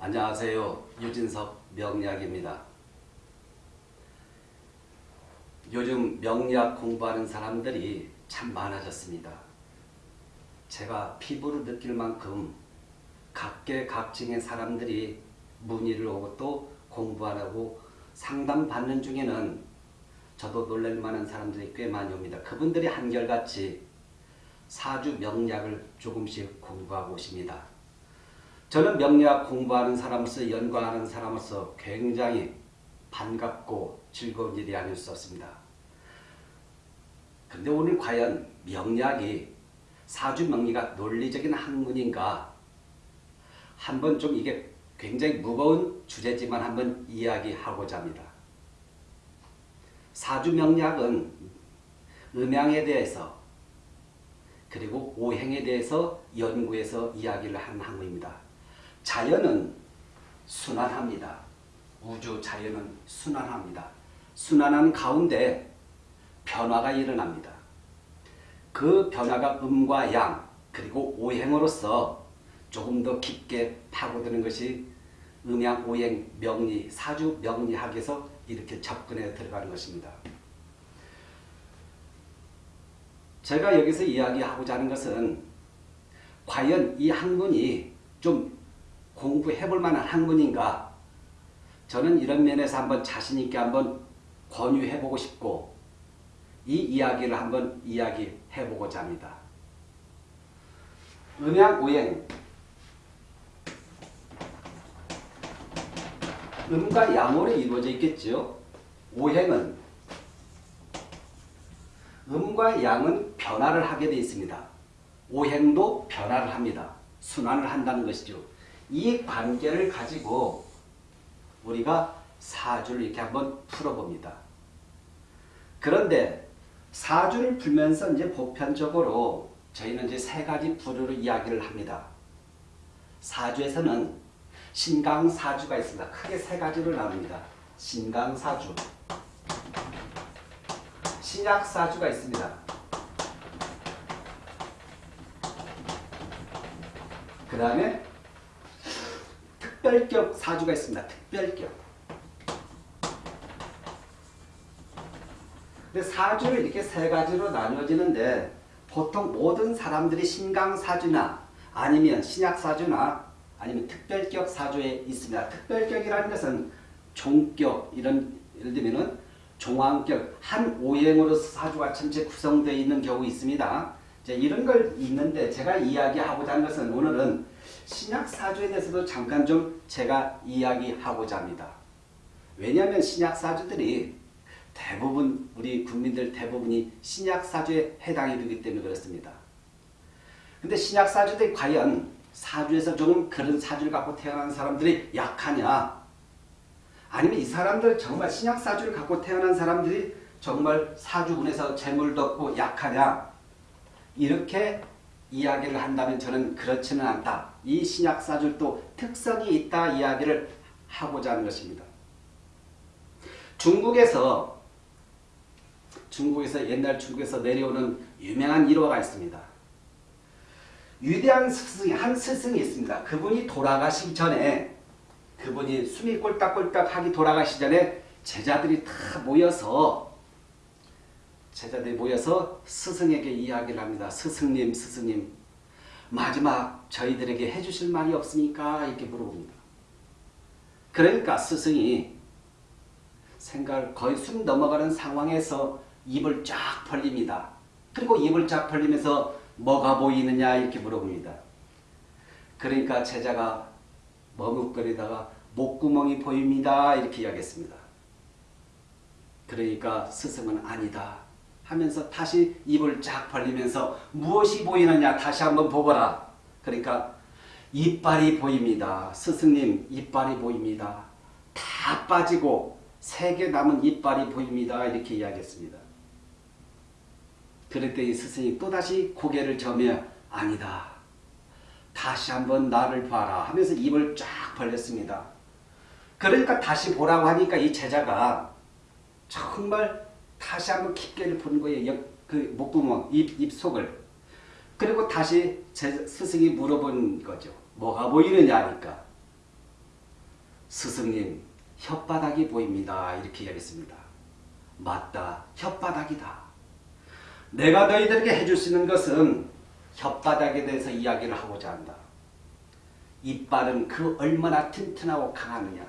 안녕하세요. 유진석 명리학입니다. 요즘 명리학 공부하는 사람들이 참 많아졌습니다. 제가 피부로 느낄 만큼 각계각층의 사람들이 문의를 오고 또 공부하라고 상담받는 중에는 저도 놀랄 만한 사람들이 꽤 많이 옵니다. 그분들이 한결같이 사주 명리학을 조금씩 공부하고 오십니다. 저는 명리학 공부하는 사람으로서 연구하는 사람으로서 굉장히 반갑고 즐거운 일이 아닐 수 없습니다. 근데 오늘 과연 명리학이 사주 명리가 논리적인 학문인가 한번 좀 이게 굉장히 무거운 주제지만 한번 이야기하고자 합니다. 사주 명리학은 음양에 대해서 그리고 오행에 대해서 연구해서 이야기를 하는 학문입니다. 자연은 순환합니다. 우주 자연은 순환합니다. 순환한 가운데 변화가 일어납니다. 그 변화가 음과 양 그리고 오행으로서 조금 더 깊게 파고드는 것이 음양, 오행, 명리, 사주 명리학에서 이렇게 접근해 들어가는 것입니다. 제가 여기서 이야기하고자 하는 것은 과연 이 학문이 좀 공부해 볼 만한 학문인가 저는 이런 면에서 한번 자신있게 한번 권유해 보고 싶고 이 이야기를 한번 이야기해 보고자 합니다. 음양 오행 음과 양으로 이루어져 있겠죠. 오행은 음과 양은 변화를 하게 되어 있습니다. 오행도 변화를 합니다. 순환을 한다는 것이죠. 이 관계를 가지고 우리가 사주를 이렇게 한번 풀어봅니다. 그런데 사주를 풀면서 이제 보편적으로 저희는 이제 세 가지 부류로 이야기를 합니다. 사주에서는 신강사주가 있습니다. 크게 세 가지로 나눕니다. 신강사주, 신약사주가 있습니다. 그 다음에 특별격 사주가 있습니다. 특별격. 근데 사주를 이렇게 세 가지로 나뉘어지는데 보통 모든 사람들이 신강사주나 아니면 신약사주나 아니면 특별격 사주에 있습니다. 특별격이라는 것은 종격 이런 예를 들면은 종황격 한 오행으로 사주가 전체 구성되어 있는 경우 있습니다. 이런 걸 있는데 제가 이야기하고자 하는 것은 오늘은 신약 사주에 대해서도 잠깐 좀 제가 이야기하고자 합니다. 왜냐하면 신약 사주들이 대부분 우리 국민들 대부분이 신약 사주에 해당이 되기 때문에 그렇습니다. 근데 신약 사주들이 과연 사주에서 좀 그런 사주를 갖고 태어난 사람들이 약하냐 아니면 이 사람들 정말 신약 사주를 갖고 태어난 사람들이 정말 사주군에서 재물도 없고 약하냐 이렇게 이야기를 한다면 저는 그렇지는 않다. 이 신약사줄도 특성이 있다 이야기를 하고자 하는 것입니다. 중국에서 중국에서 옛날 중국에서 내려오는 유명한 일화가 있습니다. 위대한 스승이 한 스승이 있습니다. 그분이 돌아가시기 전에 그분이 숨이 꼴딱꼴딱 하기 돌아가시 전에 제자들이 다 모여서 제자들이 모여서 스승에게 이야기를 합니다. 스승님, 스승님, 마지막 저희들에게 해주실 말이 없습니까? 이렇게 물어봅니다. 그러니까 스승이 생각을 거의 숨 넘어가는 상황에서 입을 쫙 벌립니다. 그리고 입을 쫙 벌리면서 뭐가 보이느냐 이렇게 물어봅니다. 그러니까 제자가 머뭇거리다가 목구멍이 보입니다. 이렇게 이야기했습니다. 그러니까 스승은 아니다. 하면서 다시 입을 쫙 벌리면서 무엇이 보이느냐 다시 한번 보거라. 그러니까 이빨이 보입니다. 스승님 이빨이 보입니다. 다 빠지고 세 개 남은 이빨이 보입니다. 이렇게 이야기했습니다. 이 스승이 또다시 고개를 저며 아니다. 다시 한번 나를 봐라 하면서 입을 쫙 벌렸습니다. 그러니까 다시 보라고 하니까 이 제자가 정말 다시 한번 깊게 본 거예요. 그 목구멍, 입, 입 속을. 그리고 다시 제 스승이 물어본 거죠. 뭐가 보이느냐 하니까. 스승님 혓바닥이 보입니다. 이렇게 이야기했습니다. 맞다. 혓바닥이다. 내가 너희들에게 해줄 수 있는 것은 혓바닥에 대해서 이야기를 하고자 한다. 이빨은 그 얼마나 튼튼하고 강하느냐.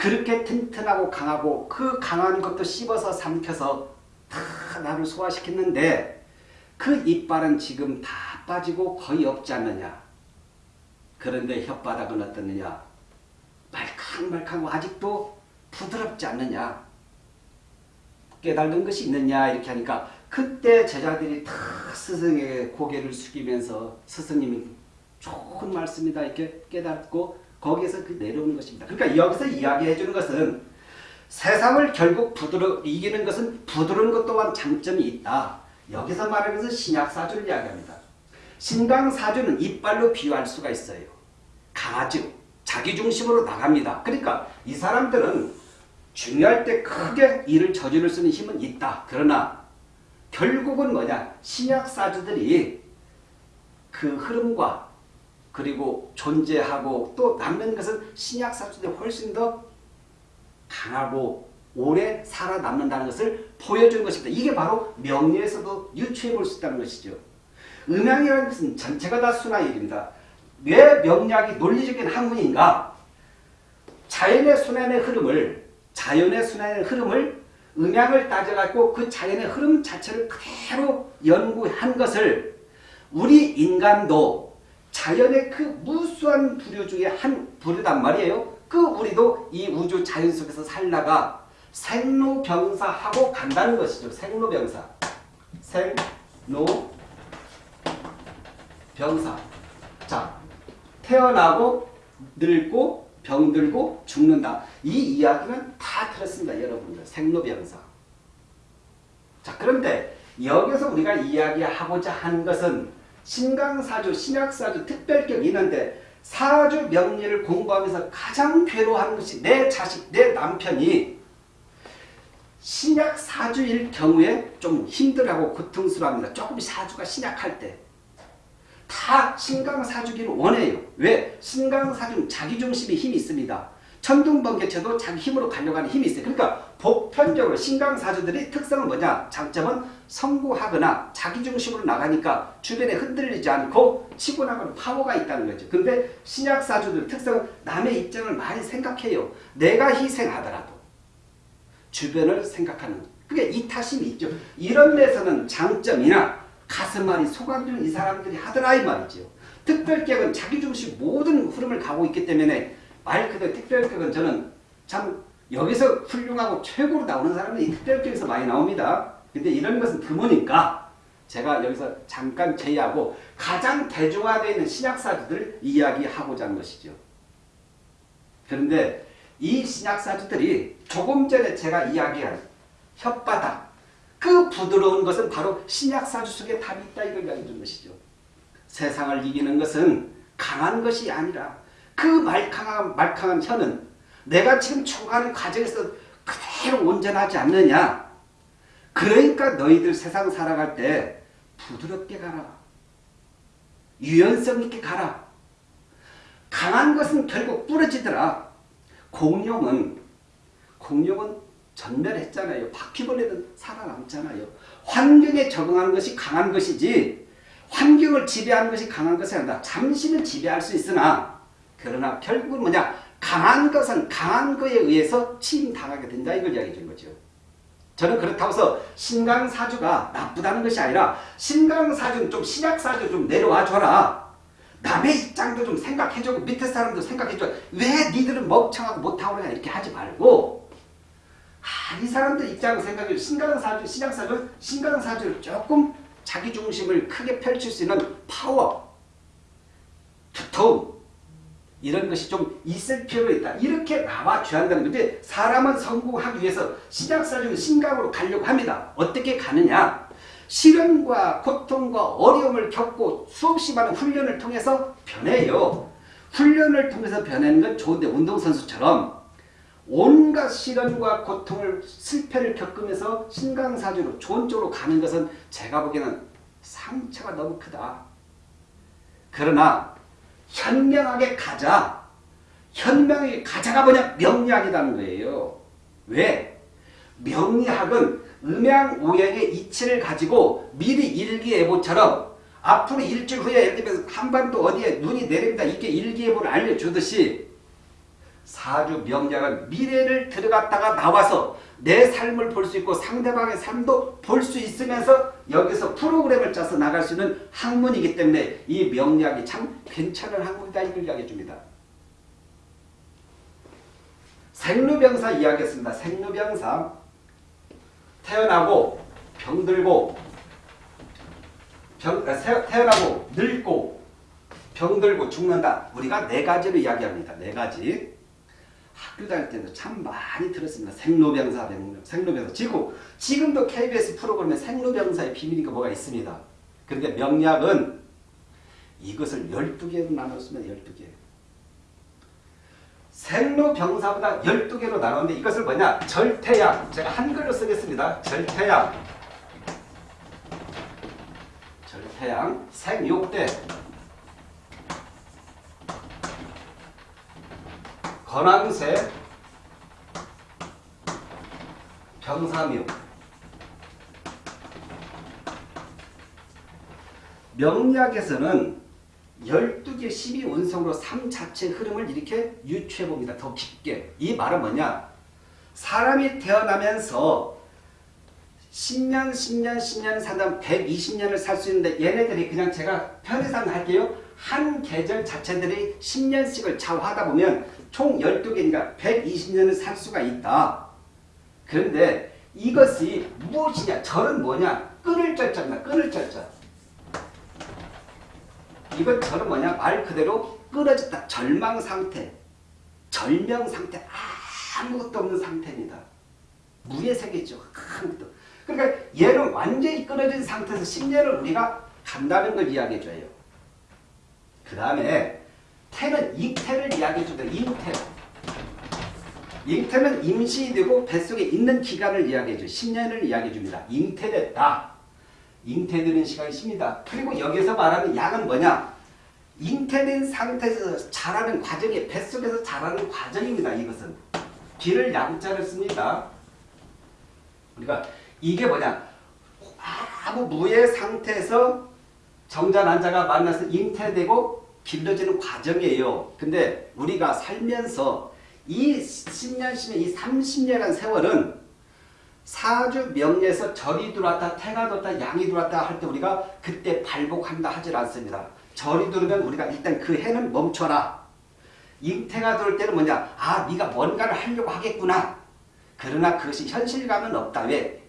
그렇게 튼튼하고 강하고 그 강한 것도 씹어서 삼켜서 다 나를 소화시켰는데 그 이빨은 지금 다 빠지고 거의 없지 않느냐. 그런데 혓바닥은 어떻느냐. 말캉말캉하고 아직도 부드럽지 않느냐. 깨달은 것이 있느냐 이렇게 하니까 그때 제자들이 다 스승에게 고개를 숙이면서 스승님이 좋은 말씀이다 이렇게 깨닫고 거기에서 그 내려오는 것입니다. 그러니까 여기서 이야기해 주는 것은 세상을 결국 부드러 이기는 것은 부드러운 것 또한 장점이 있다. 여기서 말하는 것은 신약 사주를 이야기합니다. 신강 사주는 이빨로 비유할 수가 있어요. 강아지 자기 중심으로 나갑니다. 그러니까 이 사람들은 중요할 때 크게 일을 저지를 수 있는 힘은 있다. 그러나 결국은 뭐냐 신약 사주들이 그 흐름과 그리고 존재하고 또 남는 것은 신약사주들이 훨씬 더 강하고 오래 살아남는다는 것을 보여주는 것입니다. 이게 바로 명리에서도 유추해 볼 수 있다는 것이죠. 음양이라는 것은 전체가 다 순화일입니다. 왜 명리학이 논리적인 학문인가? 자연의 순환의 흐름을 자연의 순환의 흐름을 음양을 따져갖고 그 자연의 흐름 자체를 그대로 연구한 것을 우리 인간도 자연의 그 무수한 부류 중에 한 부류단 말이에요. 그 우리도 이 우주 자연 속에서 살다가 생로병사하고 간다는 것이죠. 생로병사. 생로병사. 자, 태어나고 늙고 병들고 죽는다. 이 이야기는 다 들었습니다. 여러분들. 생로병사. 자, 그런데 여기서 우리가 이야기하고자 하는 것은 신강사주, 신약사주, 특별격이 있는데 사주 명리를 공부하면서 가장 괴로워하는 것이 내 자식, 내 남편이 신약 사주일 경우에 좀 힘들하고 고통스러워합니다. 조금 사주가 신약할 때. 다 신강사주기를 원해요. 왜? 신강사주는 자기중심의 힘이 있습니다. 천둥번개쳐도 자기 힘으로 가려고 하는 힘이 있어요. 그러니까 보편적으로 신강사주들의 특성은 뭐냐? 장점은 성구하거나 자기중심으로 나가니까 주변에 흔들리지 않고 치고 나가는 파워가 있다는 거죠. 근데 신약사주들 특성은 남의 입장을 많이 생각해요. 내가 희생하더라도 주변을 생각하는 그게 이타심이 있죠. 이런 데서는 장점이나 가슴앓이 소감들은 이 사람들이 하더라 이 말이죠. 특별격은 자기중심 모든 흐름을 가고 있기 때문에 말 그대로 특별격은 저는 참 여기서 훌륭하고 최고로 나오는 사람은 이 특별격에서 많이 나옵니다. 근데 이런 것은 드무니까 제가 여기서 잠깐 제외하고 가장 대중화되어 있는 신약사주들을 이야기하고자 하는 것이죠. 그런데 이 신약사주들이 조금 전에 제가 이야기한 혓바닥 그 부드러운 것은 바로 신약사주 속에 답이 있다 이걸 이야기해 준 것이죠. 세상을 이기는 것은 강한 것이 아니라 그 말캉한, 말캉한 혀는 내가 지금 추구하는 과정에서 그대로 온전하지 않느냐. 그러니까 너희들 세상 살아갈 때 부드럽게 가라. 유연성 있게 가라. 강한 것은 결국 부러지더라. 공룡은 공룡은 전멸했잖아요. 바퀴벌레는 살아남잖아요. 환경에 적응하는 것이 강한 것이지 환경을 지배하는 것이 강한 것이 아니다. 잠시는 지배할 수 있으나 그러나 결국은 뭐냐 강한 것은 강한 것에 의해서 침당하게 된다 이걸 이야기해 준 거죠. 저는 그렇다고 해서 신강사주가 나쁘다는 것이 아니라 신강사주는 좀 신약사주 좀 내려와 줘라. 남의 입장도 좀 생각해주고 밑에 사람도 생각해줘. 왜 니들은 멍청하고 못하고 그러냐 이렇게 하지 말고 아, 이 사람들 입장을 생각해 신강사주, 신약사주, 신강사주를 조금 자기 중심을 크게 펼칠 수 있는 파워, 두터움 이런 것이 좀 있을 필요가 있다. 이렇게 나와줘야 한다는 건데 사람은 성공하기 위해서 신약사주는 신강으로 가려고 합니다. 어떻게 가느냐? 시련과 고통과 어려움을 겪고 수없이 많은 훈련을 통해서 변해요. 훈련을 통해서 변하는 건 좋은데 운동선수처럼 온갖 시련과 고통을 실패를 겪으면서 신강사주로 좋은 쪽으로 가는 것은 제가 보기에는 상처가 너무 크다. 그러나 현명하게 가자. 현명하게 가자가 뭐냐? 명리학이라는 거예요. 왜? 명리학은 음양오행의 이치를 가지고 미리 일기예보처럼 앞으로 일주일 후에 예를 들면 한반도 어디에 눈이 내립니다. 이게 일기예보를 알려주듯이 사주 명량은 미래를 들어갔다가 나와서 내 삶을 볼 수 있고 상대방의 삶도 볼 수 있으면서 여기서 프로그램을 짜서 나갈 수 있는 학문이기 때문에 이 명략이 참 괜찮은 학문이다 이걸 이야기해 줍니다. 생루병사 이야기했습니다. 생루병사 태어나고 병들고 병, 아, 태어나고 늙고 병들고 죽는다. 우리가 네 가지로 이야기합니다. 네 가지. 학교 다닐 때도 참 많이 들었습니다. 생로병사, 생로병사. 지금, 지금도 KBS 프로그램에 생로병사의 비밀이가 뭐가 있습니다. 그런데 명략은 이것을 12개로 나눴으면 12개. 생로병사보다 12개로 나눴는데 이것을 뭐냐? 절태양. 제가 한글로 쓰겠습니다. 절태양. 절태양. 생육대. 건왕세 병사묘 명리학에서는 12개 12운성으로 삶 자체의 흐름을 이렇게 유추해 봅니다. 더 깊게. 이 말은 뭐냐? 사람이 태어나면서 10년, 10년, 10년 산다 120년을 살 수 있는데 얘네들이 그냥 제가 편의상 할게요. 한 계절 자체들이 10년씩을 좌우하다 보면 총 12개니까 120년을 살 수가 있다. 그런데 이것이 무엇이냐? 절은 뭐냐? 끊을 절자입니다. 끊을 절자. 이건 절은 뭐냐? 말 그대로 끊어졌다. 절망 상태. 절명 상태. 아무것도 없는 상태입니다. 무의 세계죠. 아무것도. 그러니까 얘는 완전히 끊어진 상태에서 10년을 우리가 간다는 걸 이야기해줘요. 그 다음에 태는 잉태를 이야기해 줍니다. 잉태. 잉태는 임시되고 뱃속에 있는 기간을 이야기해 줘. 10년을 이야기해 줍니다. 잉태됐다. 잉태되는 시간이 10니다. 그리고 여기서 말하는 양은 뭐냐? 잉태된 상태에서 자라는 과정이 뱃속에서 자라는 과정입니다. 이것은. 기를 양자를 씁니다. 그러니까 이게 뭐냐? 아무 무의 상태에서 정자 난자가 만나서 잉태되고 길러지는 과정이에요. 근데 우리가 살면서 이 10년, 10년, 이 30년이라는 세월은 사주 명리에서 절이 들어왔다, 태가 들어왔다, 양이 들어왔다 할 때 우리가 그때 발복한다 하질 않습니다. 절이 들어오면 우리가 일단 그 해는 멈춰라. 잉태가 들어올 때는 뭐냐? 아, 네가 뭔가를 하려고 하겠구나. 그러나 그것이 현실감은 없다. 왜?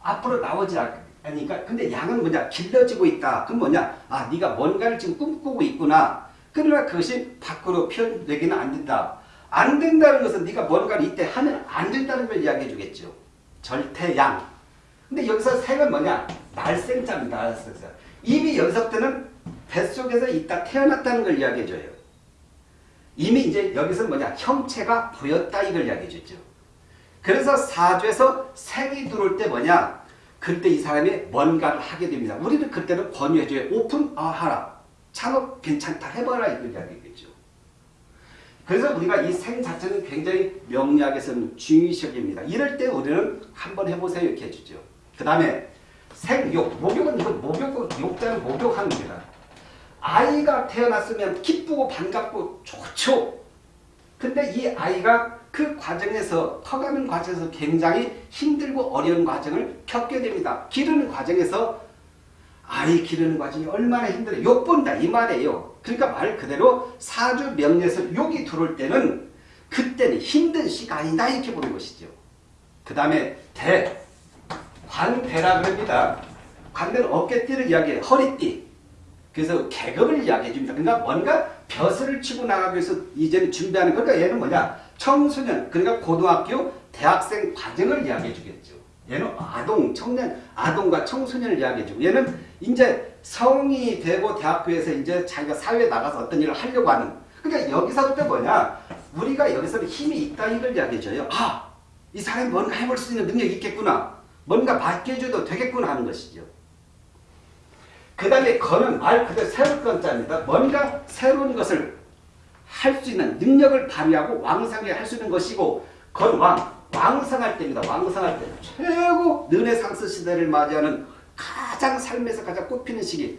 앞으로 나오지 않 아니까 근데 양은 뭐냐 길러지고 있다. 그럼 뭐냐 아 네가 뭔가를 지금 꿈꾸고 있구나. 그러나 그것이 밖으로 표현되기는 안 된다. 안 된다는 것은 네가 뭔가를 이때 하면 안 된다는 걸 이야기해 주겠죠. 절대양. 근데 여기서 색은 뭐냐 날생자입니다. 날생자. 이미 여기서 때는 뱃속에서 있다 태어났다는 걸 이야기해 줘요. 이미 이제 여기서 뭐냐 형체가 보였다 이걸 이야기해 주죠. 그래서 사주에서 색이 들어올 때 뭐냐 그때 이 사람이 뭔가를 하게 됩니다. 우리는 그때는 권유해줘요. 오픈 아 하라. 창업 괜찮다 해봐라 이걸 이야기겠죠. 그래서 우리가 이 생 자체는 굉장히 명리학에 서는 중의적입니다. 이럴 때 우리는 한번 해보세요 이렇게 해주죠. 그 다음에 생욕, 목욕은 목욕, 욕자는 목욕하는 겁니다. 아이가 태어났으면 기쁘고 반갑고 좋죠. 근데 이 아이가 그 과정에서 커가는 과정에서 굉장히 힘들고 어려운 과정을 겪게 됩니다. 기르는 과정에서 아이 기르는 과정이 얼마나 힘들어요. 욕본다 이 말이에요. 그러니까 말 그대로 사주 명리에서 욕이 들어올 때는 그때는 힘든 시간이다 이렇게 보는 것이죠. 그 다음에 대, 관대라 그럽니다. 관대는 어깨띠를 이야기해요. 허리띠. 그래서 계급을 이야기해 줍니다. 그러니까 뭔가 벼슬을 치고 나가기 위해서 이제는 준비하는 그러니까 얘는 뭐냐 청소년 그러니까 고등학교 대학생 과정을 이야기해 주겠죠. 얘는 아동 청년 아동과 청소년을 이야기해 주고 얘는 이제 성이 되고 대학교에서 이제 자기가 사회에 나가서 어떤 일을 하려고 하는 그러니까 여기서부터 뭐냐 우리가 여기서 힘이 있다 이걸 이야기해 줘요. 아! 이 사람이 뭔가 해볼 수 있는 능력이 있겠구나. 뭔가 맡겨줘도 되겠구나 하는 것이죠. 그 다음에 거는 말 그대로 새로운 건자입니다. 뭔가 새로운 것을 할 수 있는 능력을 발휘하고 왕성하게 할수 있는 것이고 건왕 왕성할 때입니다. 왕성할 때 최고 르네상스 시대를 맞이하는 가장 삶에서 가장 꽃피는 시기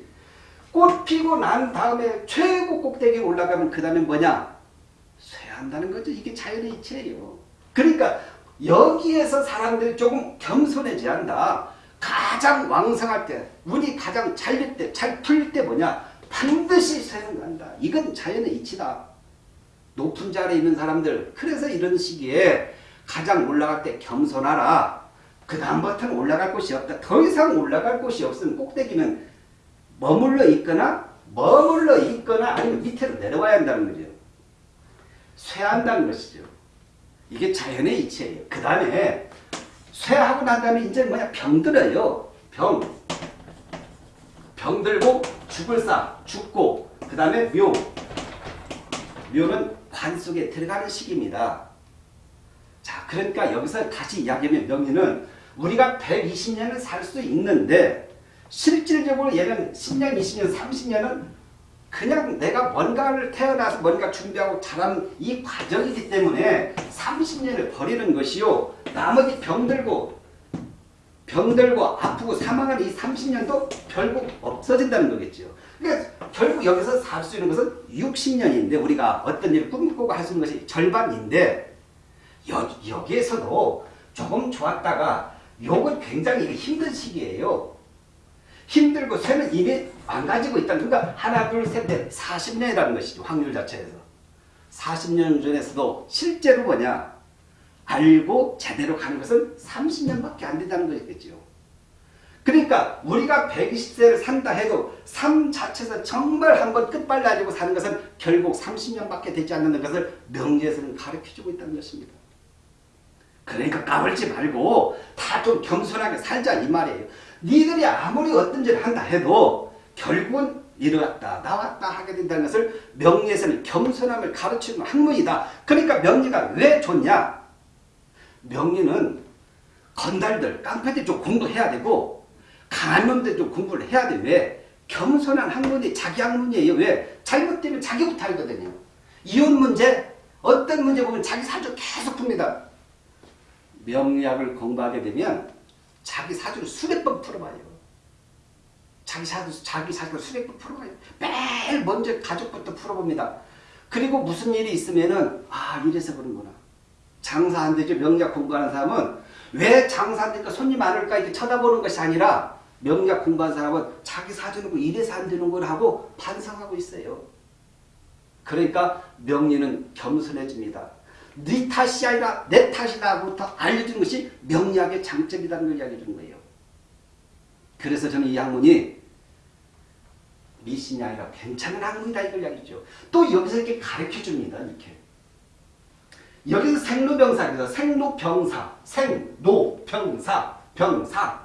꽃 피고 난 다음에 최고 꼭대기에 올라가면 그 다음에 뭐냐 쇠한다는 거죠. 이게 자연의 이치예요. 그러니까 여기에서 사람들이 조금 겸손해져야 한다. 가장 왕성할 때, 운이 가장 잘릴 때, 잘 풀릴 때 뭐냐? 반드시 쇠한다. 이건 자연의 이치다. 높은 자리에 있는 사람들, 그래서 이런 시기에 가장 올라갈 때 겸손하라. 그 다음부터는 올라갈 곳이 없다. 더 이상 올라갈 곳이 없으면 꼭대기는 머물러 있거나 머물러 있거나 아니면 밑으로 내려와야 한다는 거죠. 쇠한다는 것이죠. 이게 자연의 이치예요. 그 다음에 쇠하고 난 다음에 이제 뭐냐 병들어요. 병. 병들고 죽을 사 죽고 그 다음에 묘. 묘는 관 속에 들어가는 시기입니다. 자 그러니까 여기서 다시 이야기하면 명리는 우리가 120년을 살 수 있는데 실질적으로 얘는 10년, 20년, 30년은 그냥 내가 뭔가를 태어나서 뭔가 준비하고 자란 이 과정이기 때문에 30년을 버리는 것이요. 나머지 병들고 병들고 아프고 사망하는 이 30년도 결국 없어진다는 거겠죠. 그러니까 결국 여기서 살 수 있는 것은 60년인데 우리가 어떤 일을 꿈꾸고 할 수 있는 것이 절반인데 여, 여기에서도 조금 좋았다가 요건 굉장히 힘든 시기예요. 힘들고 쇠는 이미 망가지고 있다. 그러니까 하나, 둘, 셋, 넷, 40년이라는 것이죠. 확률 자체에서. 40년 전에서도 실제로 뭐냐. 알고 제대로 가는 것은 30년밖에 안 된다는 것이겠죠. 그러니까 우리가 120세를 산다 해도 삶 자체에서 정말 한번 끝발라지고 사는 것은 결국 30년밖에 되지 않는 것을 명리에서는 가르쳐주고 있다는 것입니다. 그러니까 까불지 말고 다 좀 겸손하게 살자 이 말이에요. 니들이 아무리 어떤 짓을 한다 해도 결국은 이르렀다 나왔다 하게 된다는 것을 명리에서는 겸손함을 가르치는 학문이다. 그러니까 명리가 왜 좋냐? 명리는 건달들, 깡패들 좀 공부해야 되고 강한 놈들 좀 공부를 해야 돼. 왜? 겸손한 학문이 자기 학문이에요. 왜? 잘못되면 자기부터 알거든요. 이혼 문제, 어떤 문제 보면 자기 사주 계속 풉니다. 명리학을 공부하게 되면 자기 사주를 수백 번 풀어봐요. 자기 사주, 자기 사주를 수백 번 풀어봐요. 매일 먼저 가족부터 풀어봅니다. 그리고 무슨 일이 있으면은, 아, 이래서 그런구나. 장사 안 되죠. 명리학 공부하는 사람은 왜 장사 안 되니까 손님 많을까 이렇게 쳐다보는 것이 아니라 명리학 공부하는 사람은 자기 사주는 거 이래서 안 되는 걸 하고 반성하고 있어요. 그러니까 명리는 겸손해집니다. 네 탓이 아니라 내 탓이다부터 알려주는 것이 명리학의 장점이라는 걸 이야기해 주는 거예요. 그래서 저는 이 학문이 미신이 아니라 괜찮은 학문이다 이걸 이야기죠. 또 여기서 이렇게 가르쳐 줍니다. 이렇게. 여기서 생로병사입니다. 생로병사, 생로병사, 병사.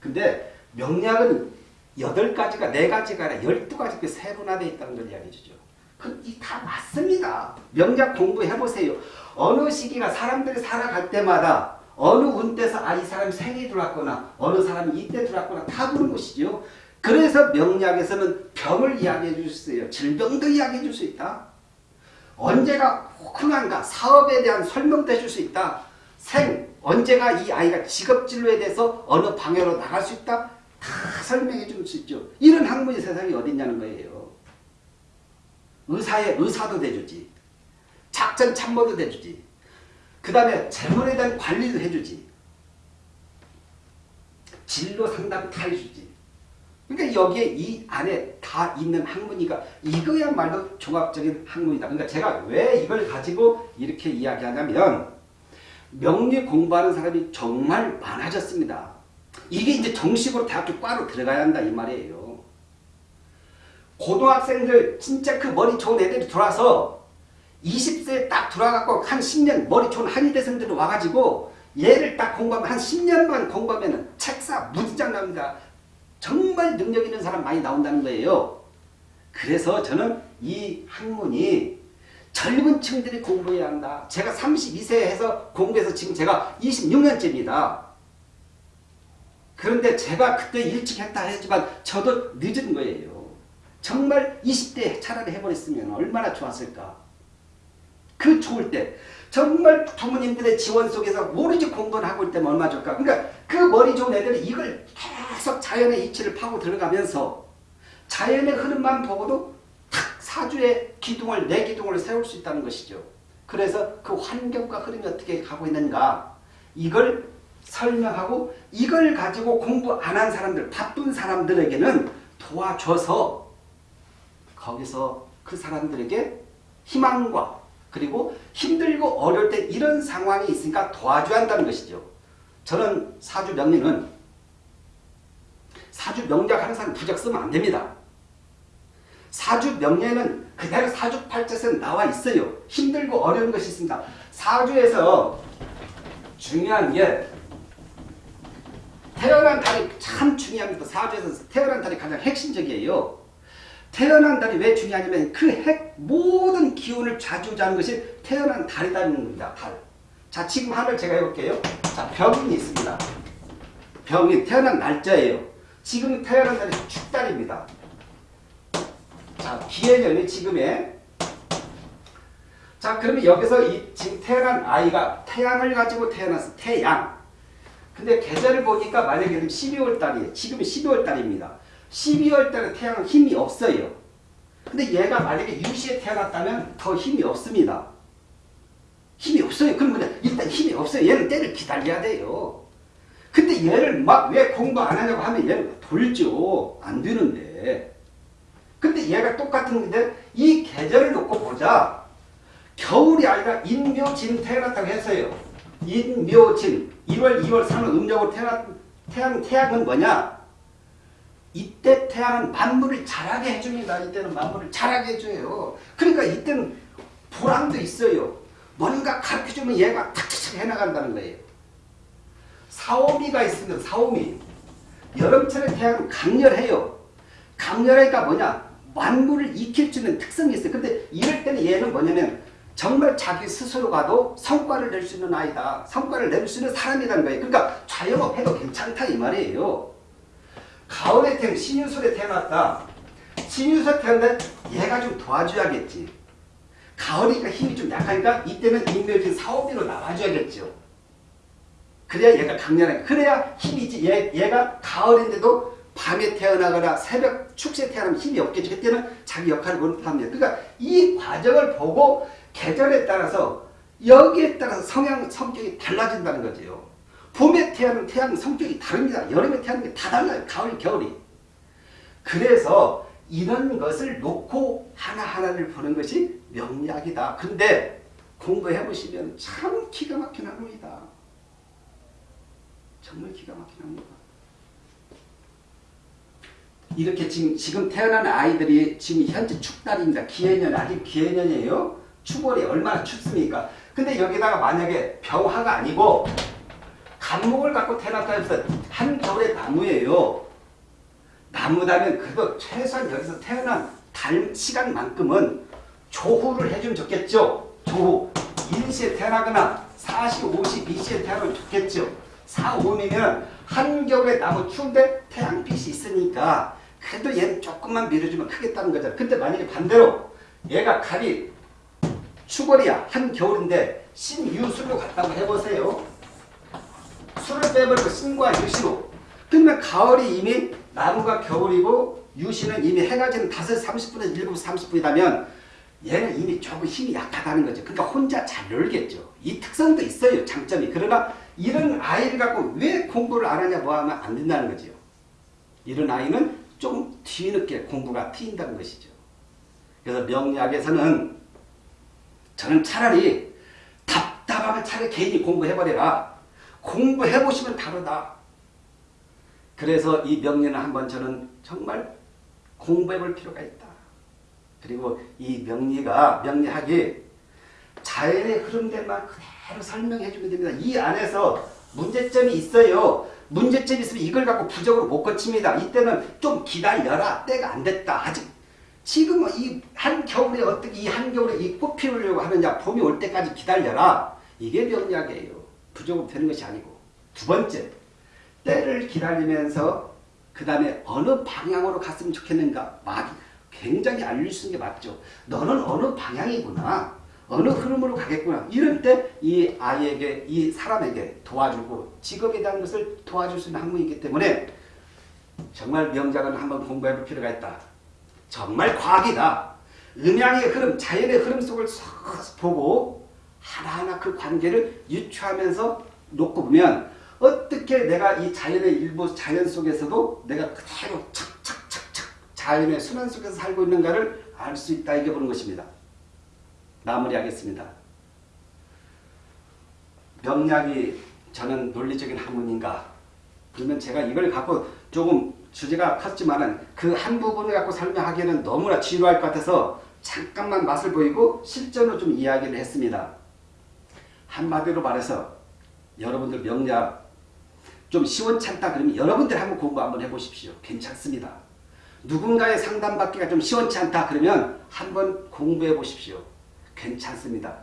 근데 명리학은 여덟 가지가 네 가지가 아니라 열두 가지 그 세분화되어 있다는 걸 이야기해 주죠. 그다 맞습니다. 명작 공부해보세요. 어느 시기가 사람들이 살아갈 때마다 어느 운때서 아 이 사람이 생이 들어왔거나 어느 사람이 이때 들어왔거나 다 보는 것이죠. 그래서 명리학에서는 병을 이야기해 줄 수 있어요. 질병도 이야기해 줄 수 있다. 언제가 흥한가 사업에 대한 설명도 해줄 수 있다. 생 언제가 이 아이가 직업진로에 대해서 어느 방향으로 나갈 수 있다. 다 설명해 줄 수 있죠. 이런 학문이 세상에 어디 있냐는 거예요. 의사의 의사도 돼주지. 작전 참모도 돼주지. 그 다음에 재물에 대한 관리도 해주지. 진로 상담 다 해주지. 그러니까 여기에 이 안에 다 있는 학문이가 이거야말로 종합적인 학문이다. 그러니까 제가 왜 이걸 가지고 이렇게 이야기하냐면 명리 공부하는 사람이 정말 많아졌습니다. 이게 이제 정식으로 대학교 과로 들어가야 한다 이 말이에요. 고등학생들 진짜 그 머리 좋은 애들이 들어와서 20세 딱 들어와갖고 한 10년 머리 좋은 한의대생들이 와가지고 얘를 딱 공부하면 한 10년만 공부하면 책사 무지장 납니다. 정말 능력 있는 사람 많이 나온다는 거예요. 그래서 저는 이 학문이 젊은 층들이 공부해야 한다. 제가 32세 해서 공부해서 지금 제가 26년째입니다. 그런데 제가 그때 일찍 했다 했지만 저도 늦은 거예요. 정말 20대 차라리 해버렸으면 얼마나 좋았을까. 그 좋을 때 정말 부모님들의 지원 속에서 모르지 공부를 하고 있다면 얼마나 좋을까. 그러니까 그 머리 좋은 애들이 이걸 계속 자연의 이치를 파고 들어가면서 자연의 흐름만 보고도 탁 사주의 기둥을 내 기둥을 세울 수 있다는 것이죠. 그래서 그 환경과 흐름이 어떻게 가고 있는가 이걸 설명하고 이걸 가지고 공부 안 한 사람들 바쁜 사람들에게는 도와줘서 거기서 그 사람들에게 희망과 그리고 힘들고 어려울 때 이런 상황이 있으니까 도와줘야 한다는 것이죠. 저는 사주 명리는 사주 명작 사람 부적 쓰면 안 됩니다. 사주 명예는 그대로 사주 팔자에서 나와 있어요. 힘들고 어려운 것이 있습니다. 사주에서 중요한 게 태어난 달이 참 중요합니다. 사주에서 태어난 달이 가장 핵심적이에요. 태어난 달이 왜 중요하냐면 그 핵 모든 기운을 좌지우지하는 것이 태어난 달이라는 겁니다. 달. 자 지금 하늘 제가 해볼게요. 자 병인이 있습니다. 병인 태어난 날짜예요. 지금 태어난 달이 축달입니다. 자 기해년이 지금의 자 그러면 여기서 이 지금 태어난 아이가 태양을 가지고 태어났어. 태양. 근데 계절을 보니까 만약에 12월 달이에요. 지금이 12월 달입니다. 12월 달에 태양은 힘이 없어요. 근데 얘가 만약에 유시에 태어났다면 더 힘이 없습니다. 힘이 없어요. 그러면 일단 힘이 없어요. 얘는 때를 기다려야 돼요. 근데 얘를 막 왜 공부 안 하냐고 하면 얘는 돌죠. 안 되는데. 근데 얘가 똑같은 건데 이 계절을 놓고 보자. 겨울이 아니라 인묘진 태어났다고 했어요. 인묘진 1월, 2월, 3월 음력으로 태어났 태양, 태양은 뭐냐? 이때 태양은 만물을 자라게 해줍니다. 이때는 만물을 자라게 해줘요. 그러니까 이때는 보람도 있어요. 뭔가 가르쳐주면 얘가 탁탁 해나간다는 거예요. 사오미가 있으면 사오미. 여름철에 태양은 강렬해요. 강렬하니까 뭐냐? 만물을 익힐 수 있는 특성이 있어요. 근데 이럴 때는 얘는 뭐냐면 정말 자기 스스로가도 성과를 낼 수 있는 아이다. 성과를 낼 수 있는 사람이라는 거예요. 그러니까 자영업 해도 괜찮다 이 말이에요. 가을에 태어난 신유술에 태어났다. 신유술에 태어났는데 얘가 좀 도와줘야겠지. 가을이니까 힘이 좀 약하니까 이때는 인묘진 사오비로 나와줘야겠죠. 그래야 얘가 강렬하게 그래야 힘이지. 얘, 얘가 가을인데도 밤에 태어나거나 새벽 축세에 태어나면 힘이 없겠죠. 그때는 자기 역할을 못합니다. 그러니까 이 과정을 보고 계절에 따라서 여기에 따라서 성향, 성격이 달라진다는 거죠. 봄에 태어나는 태양 성격이 다릅니다. 여름에 태어나는 게 다 달라요. 가을, 겨울이. 그래서 이런 것을 놓고 하나하나를 보는 것이 명리학이다. 근데 공부해 보시면 참 기가 막힌 학문이다. 정말 기가 막힌 학문이다. 이렇게 지금, 지금 태어난 아이들이 지금 현재 축달입니다. 기해년, 아직 기해년이에요. 추월이 얼마나 춥습니까? 근데 여기다가 만약에 병화가 아니고 감목을 갖고 태어났다 해서 한 겨울의 나무예요. 나무다면 그래도 최소한 여기서 태어난 달 시간만큼은 조후를 해주면 좋겠죠. 조후. 인시에 태어나거나 4시, 50, 2시에 태어나면 좋겠죠. 4, 5이면 한겨울에 나무 추운데 태양빛이 있으니까 그래도 얘는 조금만 밀어주면 크겠다는 거잖아. 근데 만약에 반대로 얘가 칼이 추월이야. 한겨울인데 신유술로 갔다고 해보세요. 술을 빼버리고 신과 유시로 그러면 가을이 이미 나무가 겨울이고 유시는 이미 해가 지는 5시 30분에서 7시 30분이라면 얘는 이미 조금 힘이 약하다는 거죠. 그러니까 혼자 잘 놀겠죠. 이 특성도 있어요. 장점이. 그러나 이런 아이를 갖고 왜 공부를 안 하냐 뭐 하면 안 된다는 거죠. 이런 아이는 좀 뒤늦게 공부가 트인다는 것이죠. 그래서 명리학에서는 저는 차라리 답답하면 차라리 개인이 공부해버려라. 공부해보시면 다르다. 그래서 이 명리는 한번 저는 정말 공부해볼 필요가 있다. 그리고 이 명리가 명리학이 자연의 흐름대만 그대로 설명해주면 됩니다. 이 안에서 문제점이 있어요. 문제점이 있으면 이걸 갖고 부적으로 못 고칩니다. 이때는 좀 기다려라. 때가 안 됐다. 아직 지금 이 한겨울에 어떻게 이 한겨울에 이 꽃 피우려고 하느냐. 봄이 올 때까지 기다려라. 이게 명리학이에요. 부적으로 되는 것이 아니고. 두 번째, 때를 기다리면서 그 다음에 어느 방향으로 갔으면 좋겠는가. 막 굉장히 알릴 수 있는 게 맞죠. 너는 어느 방향이구나. 어느 흐름으로 가겠구나. 이럴 때 이 아이에게, 이 사람에게 도와주고 직업에 대한 것을 도와줄 수 있는 학문이기 때문에 정말 명작은 한번 공부해 볼 필요가 있다. 정말 과학이다. 음양의 흐름, 자연의 흐름 속을 쏙 보고 하나하나 그 관계를 유추하면서 놓고 보면 어떻게 내가 이 자연의 일부 자연 속에서도 내가 그대로 착착착착 자연의 순환 속에서 살고 있는가를 알 수 있다 이게 보는 것입니다. 마무리하겠습니다. 명략이 저는 논리적인 학문인가? 그러면 제가 이걸 갖고 조금 주제가 컸지만은 그한 부분을 갖고 설명하기에는 너무나 지루할 것 같아서 잠깐만 맛을 보이고 실전으로 좀 이야기를 했습니다. 한마디로 말해서 여러분들 명략 좀 시원찮다 그러면 여러분들 한번 공부 한번 해보십시오. 괜찮습니다. 누군가의 상담받기가 좀 시원치 않다 그러면 한번 공부해 보십시오. 괜찮습니다.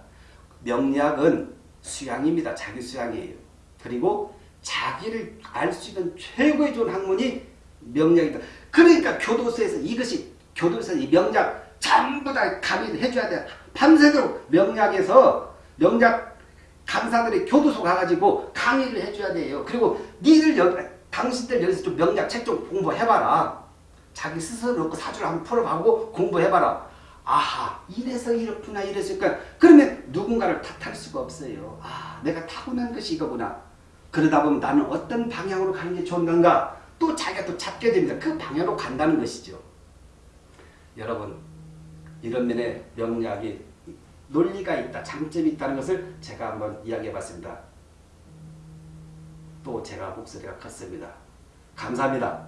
명략은 수양입니다. 자기 수양이에요. 그리고 자기를 알 수 있는 최고의 좋은 학문이 명략이다. 그러니까 교도소에서 이것이 교도소에서 이 명략 전부 다 강의를 해줘야 돼. 밤새도록 명략에서 명략 강사들이 교도소 가가지고 강의를 해줘야 돼요. 그리고 니들 여, 당신들 여기서 좀 명략 책 좀 공부해봐라. 자기 스스로 놓고 사주를 한번 풀어가고 공부해봐라. 아하 이래서 이렇구나 이래서니까 그러면 누군가를 탓할 수가 없어요. 아 내가 타고난 것이 이거구나. 그러다 보면 나는 어떤 방향으로 가는 게 좋은 건가 또 자기가 또 찾게 됩니다. 그 방향으로 간다는 것이죠. 여러분 이런 면에 명략이 논리가 있다, 장점이 있다는 것을 제가 한번 이야기해 봤습니다. 또 제가 목소리가 컸습니다. 감사합니다.